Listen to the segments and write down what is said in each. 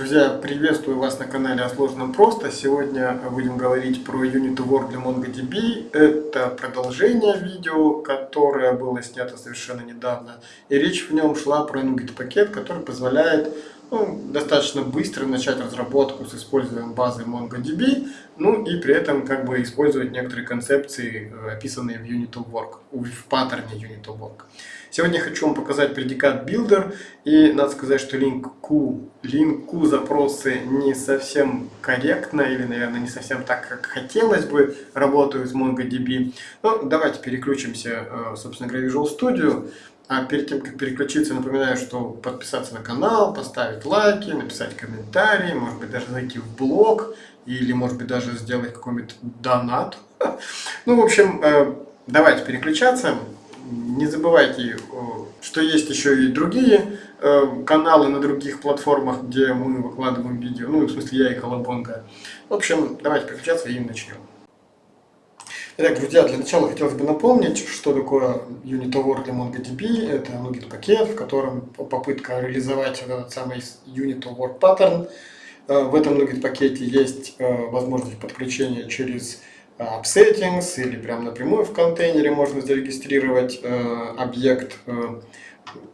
Друзья, приветствую вас на канале о сложном просто. Сегодня будем говорить про Unit Word для MongoDB. Это продолжение видео, которое было снято совершенно недавно. И речь в нем шла про NuGet пакет, который позволяет ну, достаточно быстро начать разработку с использованием базы MongoDB, ну и при этом как бы использовать некоторые концепции, э, описанные в Unit of Work, в паттерне Unit of Work. Сегодня хочу вам показать предикат builder, и надо сказать, что линку, линку запросы не совсем корректно, или, наверное, не совсем так, как хотелось бы, работают с MongoDB. Ну, давайте переключимся, э, собственно говоря, Visual Studio. А перед тем, как переключиться, напоминаю, что подписаться на канал, поставить лайки, написать комментарии, может быть, даже зайти в блог, или, может быть, даже сделать какой-нибудь донат. Ну, в общем, э, давайте переключаться. Не забывайте, что есть еще и другие э, каналы на других платформах, где мы выкладываем видео. Ну, в смысле, я и Колобонга. В общем, давайте переключаться и начнем. Итак, друзья, для начала хотелось бы напомнить, что такое Unit Award для MongoDB. Это NuGet пакет, в котором попытка реализовать этот самый Unit Award паттерн. Э, в этом NuGet пакете есть э, возможность подключения через App Settings или прямо напрямую в контейнере можно зарегистрировать э, объект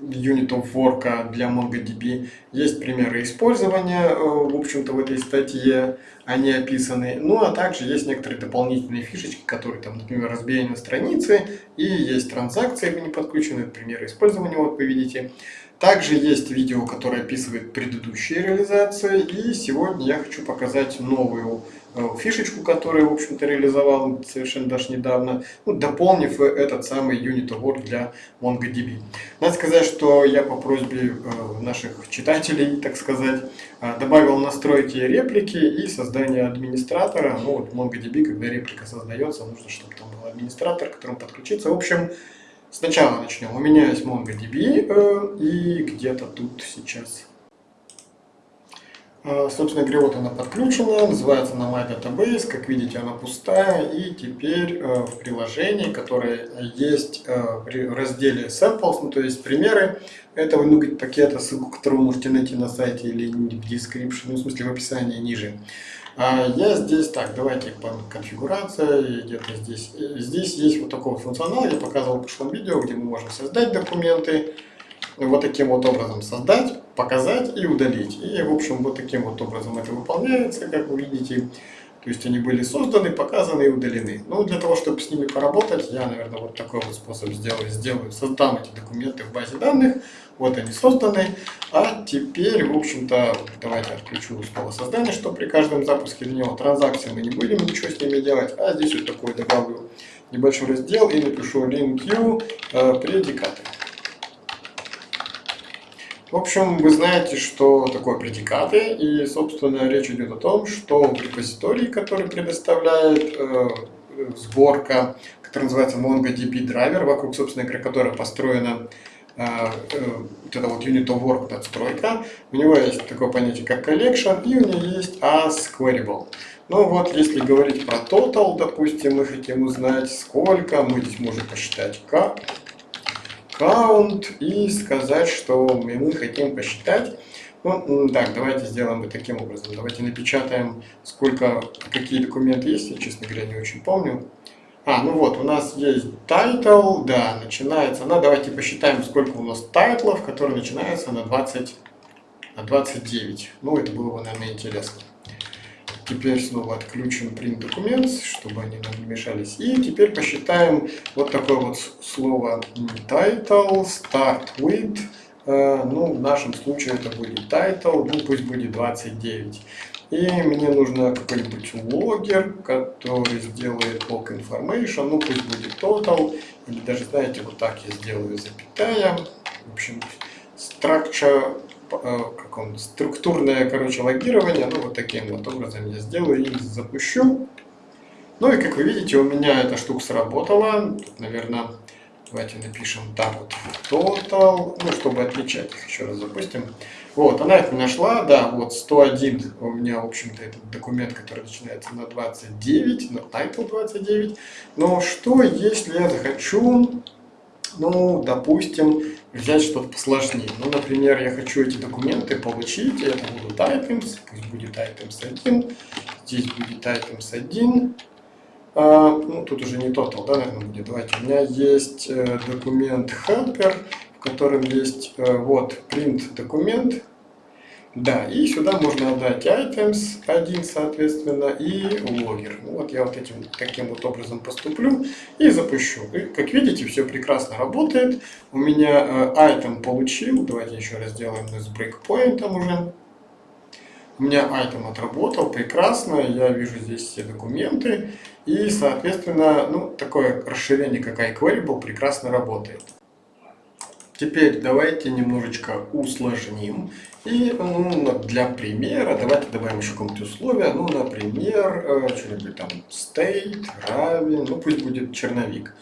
Unit of для MongoDB. Есть примеры использования, э, в общем-то, в этой статье, они описаны. Ну, а также есть некоторые дополнительные фишечки, которые, там, например, разбиение страницы, и есть транзакции, не подключены, примеры использования, вот вы видите. Также есть видео, которое описывает предыдущие реализации, и сегодня я хочу показать новую Э, фишечку, которую, в общем-то, реализовал совершенно даже недавно, ну, дополнив этот самый Unit Award для MongoDB. Надо сказать, что я по просьбе э, наших читателей, так сказать, э, добавил настройки реплики и создание администратора. Ну, вот MongoDB, когда реплика создается, нужно, чтобы там был администратор, к которому подключиться. В общем, сначала начнем. У меня есть MongoDB, и где-то тут сейчас а, собственно говоря, вот она подключена, называется она MyDatabase, как видите, она пустая, и теперь э, в приложении, которое есть э, в разделе Samples, ну, то есть примеры этого NuGet пакета, ссылку которого можете найти на сайте или в description, ну, в смысле в описании ниже. А я здесь, так, давайте конфигурация, где-то здесь. Здесь есть вот такой функционал, я показывал в прошлом видео, где мы можем создать документы, вот таким вот образом создать, показать и удалить. И, в общем, вот таким вот образом это выполняется, как вы видите. То есть они были созданы, показаны и удалены. Ну, для того, чтобы с ними поработать, я, наверное, вот такой вот способ сделаю. Сделаю, создам эти документы в базе данных. Вот они созданы. А теперь, в общем-то, давайте отключу снова создание, что при каждом запуске для него транзакции мы не будем ничего с ними делать. А здесь вот такой добавлю небольшой раздел и напишу link you э. В общем, вы знаете, что такое предикаты, и, собственно, речь идет о том, что в репозитории, который предоставляет э, сборка, которая называется MongoDB Driver, вокруг, собственно которой построена э, э, вот эта вот Unit of Work надстройка, у него есть такое понятие, как collection, и у него есть as queryable. Ну вот, если говорить про total, допустим, мы хотим узнать, сколько, мы здесь можем посчитать как, count и сказать, что мы хотим посчитать. Ну, так, давайте сделаем вот таким образом. Давайте напечатаем, сколько, какие документы есть, я, честно говоря, не очень помню. А, ну вот, у нас есть title, да, начинается она. Давайте посчитаем, сколько у нас тайтлов, которые начинаются на 20, на 29. Ну, это было бы, наверное, интересно. Теперь снова отключим print documents, чтобы они нам не мешались. И теперь посчитаем вот такое вот слово title, start with. Э, ну, в нашем случае это будет title, ну пусть будет 29. И мне нужно какой-нибудь логер, который сделает log information, ну пусть будет total, или даже, знаете, вот так я сделаю запятая. В общем, structure как он, структурное, короче, логирование. Ну, вот таким вот образом я сделаю и запущу. Ну и как вы видите, у меня эта штука сработала. Тут, наверное, давайте напишем так вот total, ну, чтобы отличать их. Еще раз запустим. Вот, она их нашла, да, вот 101 у меня, в общем-то, этот документ, который начинается на 29, на title 29. Но что, если я захочу Ну, допустим, взять что-то посложнее. Ну, например, я хочу эти документы получить, это будут items, пусть будет items 1, здесь будет items 1, а, ну, тут уже не total, да, наверное, будет. Давайте, у меня есть э, документ helper, в котором есть э, вот print документ, да, и сюда можно отдать items один, соответственно, и логер. Ну, вот я вот этим таким вот образом поступлю и запущу. И, как видите, все прекрасно работает. У меня э, item получил. Давайте еще раз сделаем с breakpoint уже. У меня item отработал прекрасно. Я вижу здесь все документы. И, соответственно, ну, такое расширение, как iQueryable, прекрасно работает. Теперь давайте немножечко усложним. И ну, для примера давайте добавим еще какое-нибудь условие. Ну, например, э, что-нибудь там state равен, ну пусть будет черновик.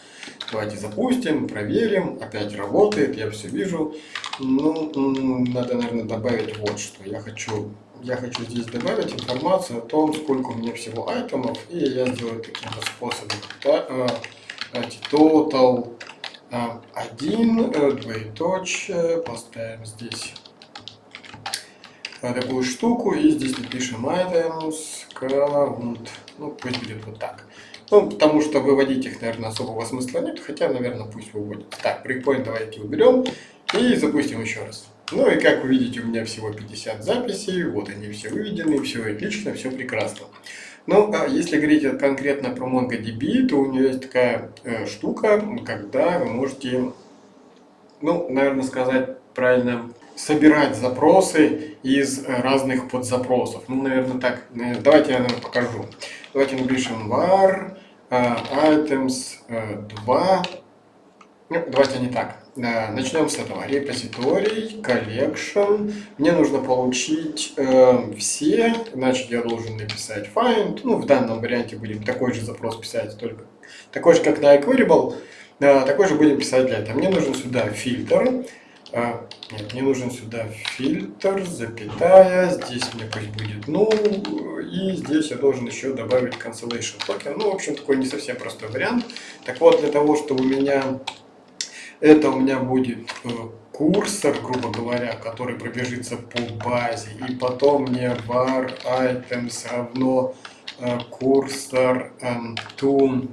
Давайте запустим, проверим. Опять работает, я все вижу. Ну, надо, наверное, добавить вот что. Я хочу, я хочу здесь добавить информацию о том, сколько у меня всего айтемов. И я сделаю таким способом. Э, total 1, э, двоеточие, поставим здесь такую штуку и здесь напишем items count, ну пусть будет вот так. Ну, потому что выводить их, наверное, особого смысла нет, хотя, наверное, пусть выводят. Так, breakpoint давайте уберем и запустим еще раз. Ну и как вы видите, у меня всего 50 записей, вот они все выведены, все отлично, все прекрасно. Ну, а если говорить конкретно про MongoDB, то у нее есть такая э, штука, когда вы можете, ну, наверное, сказать правильно, собирать запросы из э, разных подзапросов. Ну, наверное, так. Э, давайте я наверное, покажу. Давайте напишем var uh, items uh, 2. Ну, давайте не так. Начнем с этого. Репозиторий, collection. Мне нужно получить э, все, значит я должен написать find. Ну, в данном варианте будем такой же запрос писать, только такой же, как на iQueryable. Э, такой же будем писать для этого. Мне нужен сюда фильтр. Э, нет, мне нужен сюда фильтр, запятая. Здесь мне пусть будет ну И здесь я должен еще добавить cancellation token. Ну, в общем, такой не совсем простой вариант. Так вот, для того, чтобы у меня это у меня будет э, курсор, грубо говоря, который пробежится по базе. И потом мне var items равно э, курсор to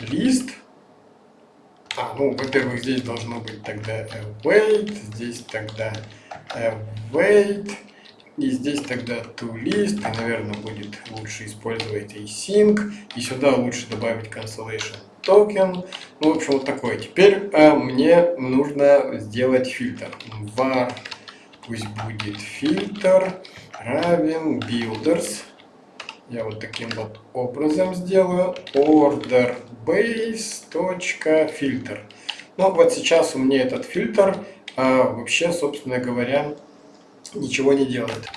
list. А, ну, во-первых, здесь должно быть тогда await, здесь тогда await, и здесь тогда toList, и, наверное, будет лучше использовать async, и сюда лучше добавить cancellation токен. Ну, в общем, вот такой. Теперь э, мне нужно сделать фильтр. var пусть будет фильтр равен builders. Я вот таким вот образом сделаю. order base точка фильтр. Ну, вот сейчас у меня этот фильтр э, вообще, собственно говоря, ничего не делает.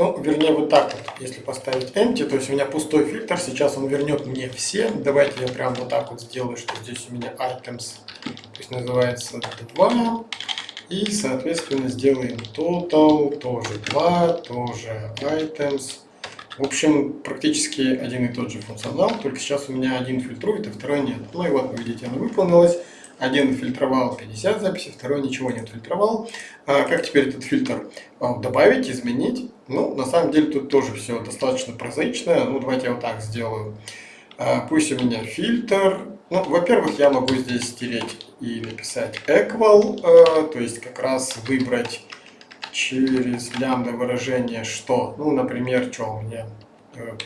Ну, вернее, вот так вот, если поставить empty, то есть у меня пустой фильтр, сейчас он вернет мне все. Давайте я прям вот так вот сделаю, что здесь у меня items, то есть называется 2. И, соответственно, сделаем total, тоже 2, тоже items. В общем, практически один и тот же функционал, только сейчас у меня один фильтрует, а второй нет. Ну и вот, видите, оно выполнилось. Один фильтровал 50 записей, второй ничего не фильтровал. А как теперь этот фильтр а, добавить, изменить? Ну, на самом деле тут тоже все достаточно прозаично. Ну, давайте я вот так сделаю. А, пусть у меня фильтр. Ну, во-первых, я могу здесь стереть и написать equal, а, то есть как раз выбрать через лямбда выражение что. Ну, например, что у меня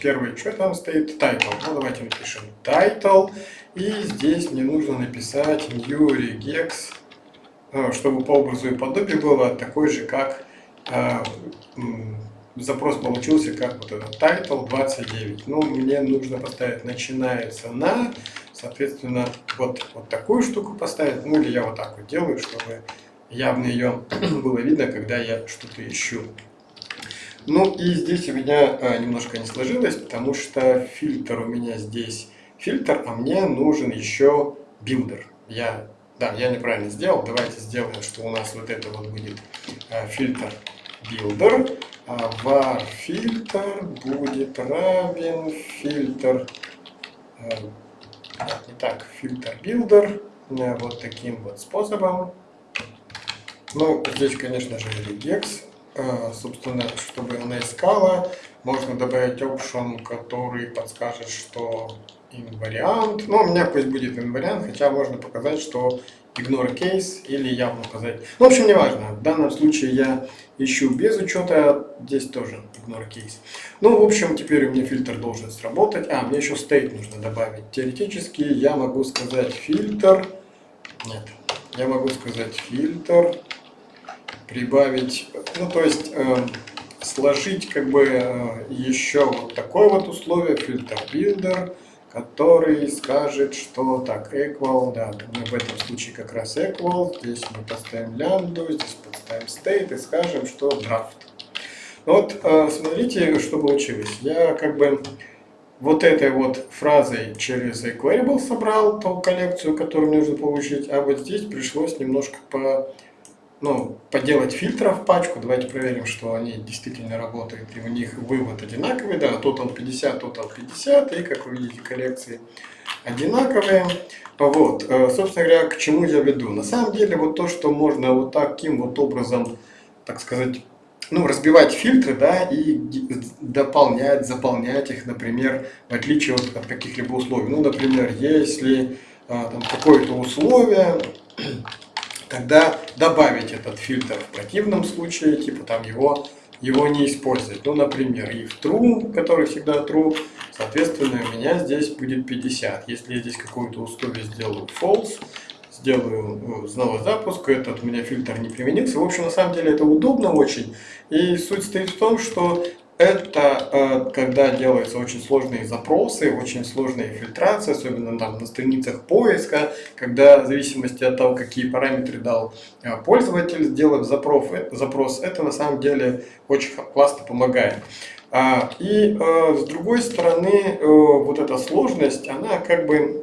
первый, что там стоит? Title. Ну, давайте напишем title. И здесь мне нужно написать new regex, э, чтобы по образу и подобию было такой же, как э, запрос получился, как вот этот title 29. Ну, мне нужно поставить начинается на, соответственно, вот, вот такую штуку поставить. Ну, или я вот так вот делаю, чтобы явно ее было видно, когда я что-то ищу. Ну и здесь у меня а, немножко не сложилось, потому что фильтр у меня здесь фильтр, а мне нужен еще builder. Я, да, я неправильно сделал. Давайте сделаем, что у нас вот это вот будет а, filter builder. А var filter будет равен фильтр, а, не так, filter builder э, вот таким вот способом. Ну, здесь, конечно же, regex. Э, собственно, чтобы она искала, можно добавить option, который подскажет, что инвариант. Ну, у меня пусть будет инвариант, хотя можно показать, что ignore case или явно указать. Ну, в общем, неважно. В данном случае я ищу без учета, здесь тоже ignore case. Ну, в общем, теперь у меня фильтр должен сработать. А, мне еще state нужно добавить. Теоретически я могу сказать фильтр. Нет, я могу сказать фильтр, прибавить, ну, то есть э, сложить как бы э, еще вот такое вот условие, фильтр builder который скажет, что так, equal, да, в этом случае как раз equal, здесь мы поставим лямбду, здесь поставим state и скажем, что draft. Вот э, смотрите, что получилось. Я как бы вот этой вот фразой через equal собрал ту коллекцию, которую нужно получить, а вот здесь пришлось немножко по ну, поделать фильтров пачку. Давайте проверим, что они действительно работают. И у них вывод одинаковый. Да, total 50, total 50. И, как вы видите, коллекции одинаковые. Вот, э, собственно говоря, к чему я веду. На самом деле, вот то, что можно вот таким вот образом, так сказать, ну, разбивать фильтры, да, и дополнять, заполнять их, например, в отличие от, от каких-либо условий. Ну, например, если а, там какое-то условие, тогда добавить этот фильтр. В противном случае, типа там его, его не использовать. Ну, например, if true, который всегда true, соответственно, у меня здесь будет 50. Если я здесь какое-то условие сделаю false, сделаю снова запуск, этот у меня фильтр не применился. В общем, на самом деле это удобно очень. И суть стоит в том, что это когда делаются очень сложные запросы, очень сложные фильтрации, особенно там на страницах поиска, когда в зависимости от того, какие параметры дал э, пользователь, сделав запрос, запрос, это на самом деле очень классно помогает. А, и э, с другой стороны, вот эта сложность, она как бы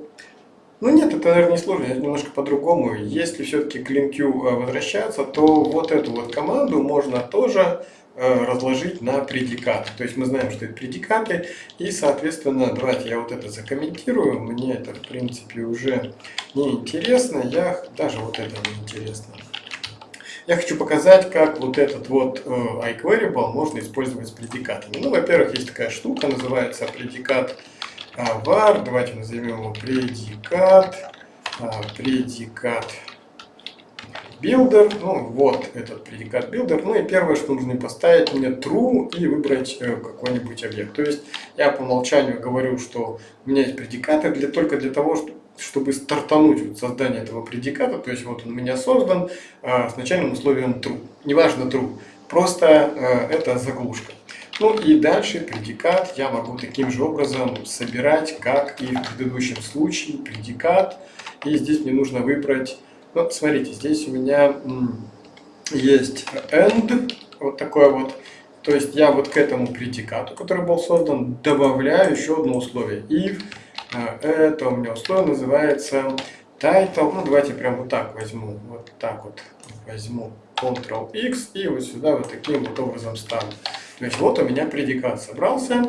ну нет, это, наверное, не сложно, это немножко по-другому. Если все-таки к LinQ возвращаться, то вот эту вот команду можно тоже Э, разложить на предикаты. То есть мы знаем, что это предикаты, и, соответственно, давайте я вот это закомментирую. Мне это, в принципе, уже не интересно. Я даже вот это не интересно. Я хочу показать, как вот этот вот э, iQueryable можно использовать с предикатами. Ну, во-первых, есть такая штука, называется предикат э, var. Давайте назовем его предикат. Предикат builder, ну вот этот предикат builder, ну и первое, что нужно поставить мне true и выбрать э, какой-нибудь объект. То есть я по умолчанию говорю, что у меня есть предикаты для, только для того, чтобы стартануть вот создание этого предиката, то есть вот он у меня создан э, с начальным условием true, неважно true, просто э, это заглушка. Ну и дальше предикат я могу таким же образом собирать, как и в предыдущем случае, предикат. И здесь мне нужно выбрать ну, смотрите, здесь у меня есть end, вот такое вот. То есть я вот к этому предикату, который был создан, добавляю еще одно условие. If э, это у меня условие называется title. Ну, давайте прям вот так возьму. Вот так вот возьму Ctrl-X и вот сюда вот таким вот образом ставлю. То есть вот у меня предикат собрался.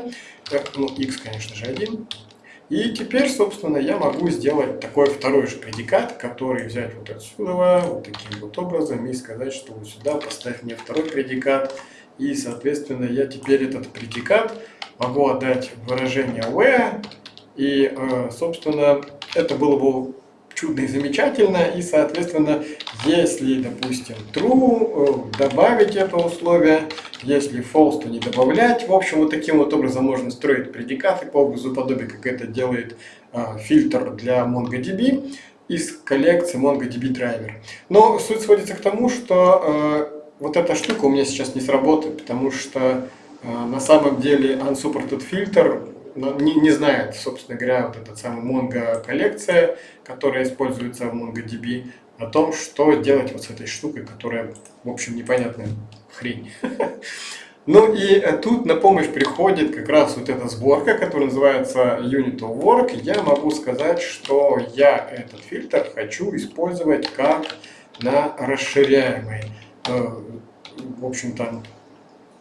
Ну, X, конечно же, один. И теперь, собственно, я могу сделать такой второй же предикат, который взять вот отсюда, вот таким вот образом, и сказать, что вот сюда поставь мне второй предикат. И, соответственно, я теперь этот предикат могу отдать выражение where. И, э, собственно, это было бы чудно и замечательно. И, соответственно, если, допустим, true, э, добавить это условие, если false, то не добавлять. В общем, вот таким вот образом можно строить предикаты по образу подобия, как это делает э, фильтр для MongoDB из коллекции MongoDB Driver. Но суть сводится к тому, что э, вот эта штука у меня сейчас не сработает, потому что на самом деле unsupported фильтр не, не знает, собственно говоря, вот эта самая Mongo коллекция, которая используется в MongoDB, о том, что делать вот с этой штукой, которая, в общем, непонятная хрень. Ну и э, тут на помощь приходит как раз вот эта сборка, которая называется Unit of Work. Я могу сказать, что я этот фильтр хочу использовать как на расширяемой, э, в общем-то,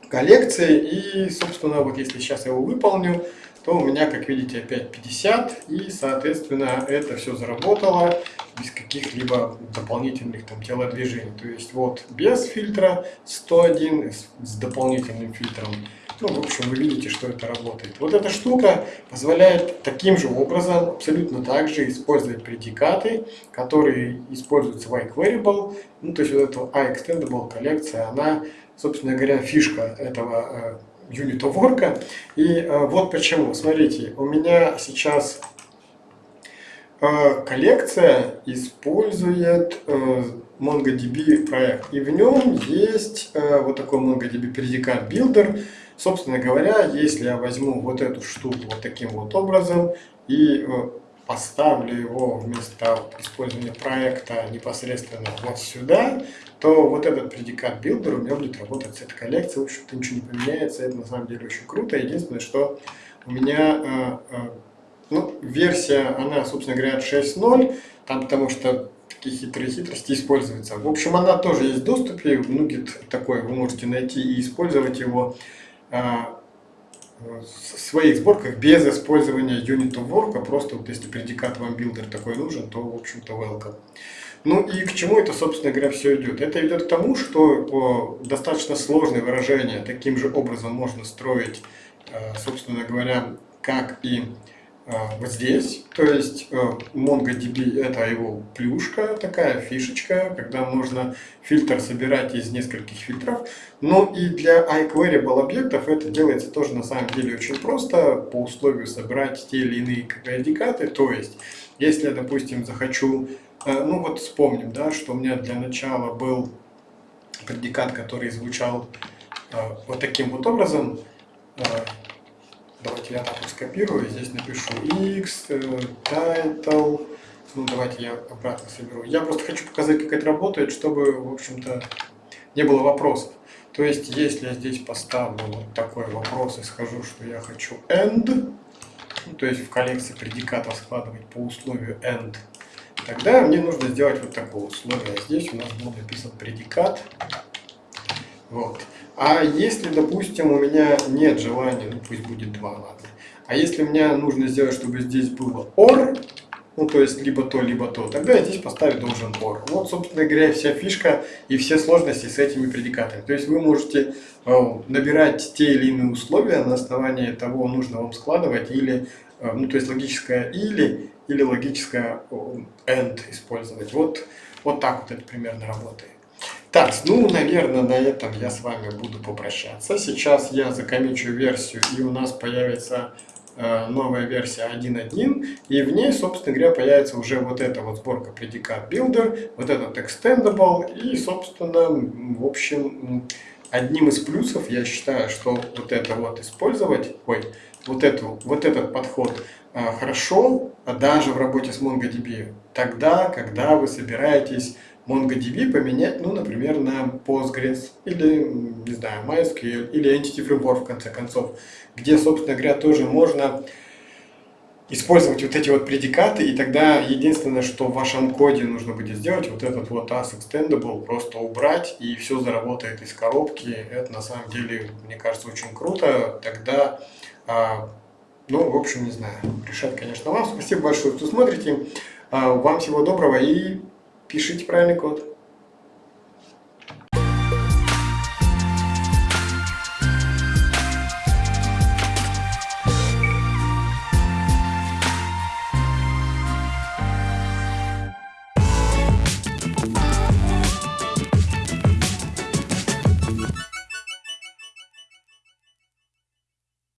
коллекции. И, собственно, вот если сейчас я его выполню, то у меня, как видите, опять 50, и, соответственно, это все заработало без каких-либо дополнительных там телодвижений. То есть вот без фильтра 101, с дополнительным фильтром ну, в общем, вы видите, что это работает. Вот эта штука позволяет таким же образом, абсолютно так же, использовать предикаты, которые используются в iQueryable. Ну, то есть вот эта iExtendable коллекция, она, собственно говоря, фишка этого of Work. И э, вот почему. Смотрите, у меня сейчас э, коллекция использует э, MongoDB проект. И в нем есть вот такой MongoDB предикат Builder, Собственно говоря, если я возьму вот эту штуку вот таким вот образом и поставлю его вместо использования проекта непосредственно вот сюда, то вот этот предикат builder у меня будет работать с этой коллекцией. В общем-то ничего не поменяется, это на самом деле очень круто. Единственное, что у меня э, э, ну, версия, она, собственно говоря, 6.0, там потому что такие хитрые хитрости используются. В общем, она тоже есть в доступе, Nugget такой вы можете найти и использовать его. В своих сборках без использования unit of work, а просто вот если предикат вам builder такой нужен, то в общем-то welcome. Ну и к чему это, собственно говоря, все идет? Это идет к тому, что достаточно сложные выражения таким же образом можно строить, а, собственно говоря, как и вот здесь. То есть э, MongoDB это его плюшка, такая фишечка, когда можно фильтр собирать из нескольких фильтров. Но и для iQueryable объектов это делается тоже на самом деле очень просто, по условию собрать те или иные предикаты. То есть, если я, допустим, захочу, э, ну вот вспомним, да, что у меня для начала был предикат, который звучал э, вот таким вот образом, Давайте я вот скопирую, здесь напишу x, э, title, ну давайте я обратно соберу. Я просто хочу показать, как это работает, чтобы, в общем-то, не было вопросов. То есть, если я здесь поставлю вот такой вопрос и скажу, что я хочу end, ну, то есть в коллекции предикатов складывать по условию end, тогда мне нужно сделать вот такое условие. Здесь у нас был написан предикат. Вот. А если, допустим, у меня нет желания, ну пусть будет 2, ладно. А если мне нужно сделать, чтобы здесь было OR, ну то есть либо то, либо то, тогда я здесь поставить должен OR. Вот, собственно говоря, вся фишка и все сложности с этими предикатами. То есть вы можете э, набирать те или иные условия на основании того, нужно вам складывать, или, э, ну то есть логическое или, или логическое AND использовать. Вот, вот так вот это примерно работает. Так, ну, наверное, на этом я с вами буду попрощаться. Сейчас я закомичу версию, и у нас появится э, новая версия 1.1, и в ней, собственно говоря, появится уже вот эта вот сборка предикат Builder, вот этот Extendable, и, собственно, в общем, одним из плюсов я считаю, что вот это вот использовать, ой, вот, эту, вот этот подход э, хорошо, а даже в работе с MongoDB, тогда, когда вы собираетесь MongoDB поменять, ну, например, на Postgres или, не знаю, MySQL или Entity Framework, в конце концов, где, собственно говоря, тоже можно использовать вот эти вот предикаты, и тогда единственное, что в вашем коде нужно будет сделать, вот этот вот as extendable просто убрать, и все заработает из коробки. Это на самом деле, мне кажется, очень круто. Тогда, а, ну, в общем, не знаю, решать, конечно, вам. Спасибо большое, что смотрите. А, вам всего доброго и Пишите правильный код.